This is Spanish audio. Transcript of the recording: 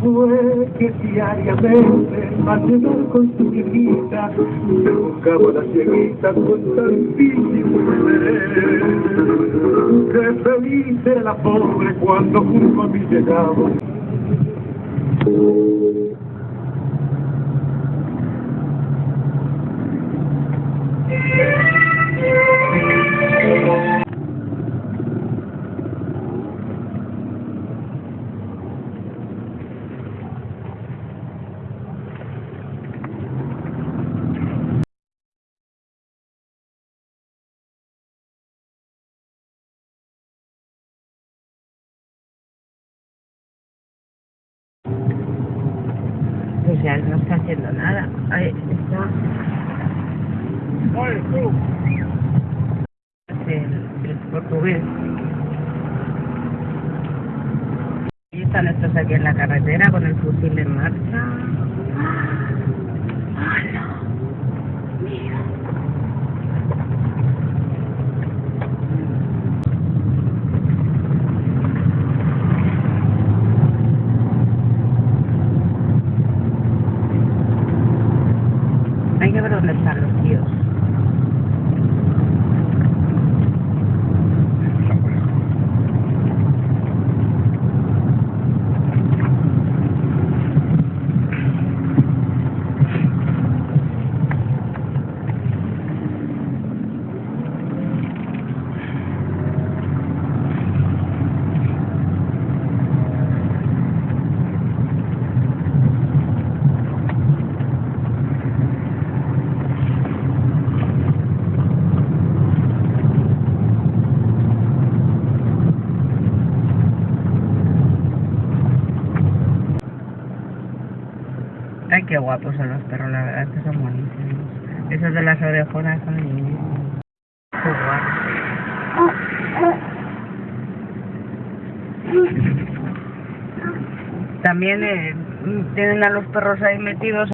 fue que diariamente llegar con su viejita se buscaba la cieguita con tantísimo interés. Qué feliz era la pobre cuando junto a mí llegaba. Ya no está haciendo nada. Ahí está. El, el portugués. Y están estos aquí en la carretera con el fusil en marcha. السنة qué guapos son los perros, la verdad que son buenísimos. Esos de las orejonas son muy guapos. También eh, tienen a los perros ahí metidos